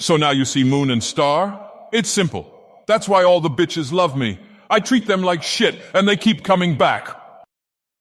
So now you see Moon and Star? It's simple. That's why all the bitches love me. I treat them like shit, and they keep coming back.